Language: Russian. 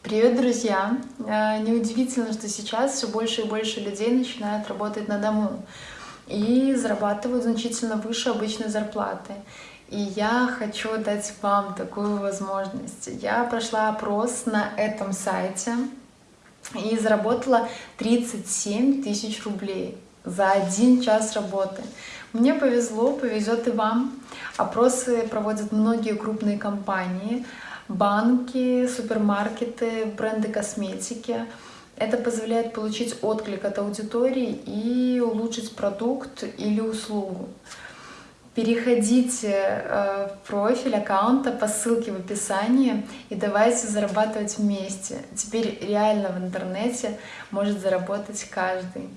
Привет, друзья! Э, неудивительно, что сейчас все больше и больше людей начинают работать на дому и зарабатывают значительно выше обычной зарплаты. И я хочу дать вам такую возможность. Я прошла опрос на этом сайте и заработала 37 тысяч рублей за один час работы. Мне повезло, повезет и вам. Опросы проводят многие крупные компании — банки, супермаркеты, бренды косметики. Это позволяет получить отклик от аудитории и улучшить продукт или услугу. Переходите э, в профиль аккаунта по ссылке в описании и давайте зарабатывать вместе. Теперь реально в интернете может заработать каждый.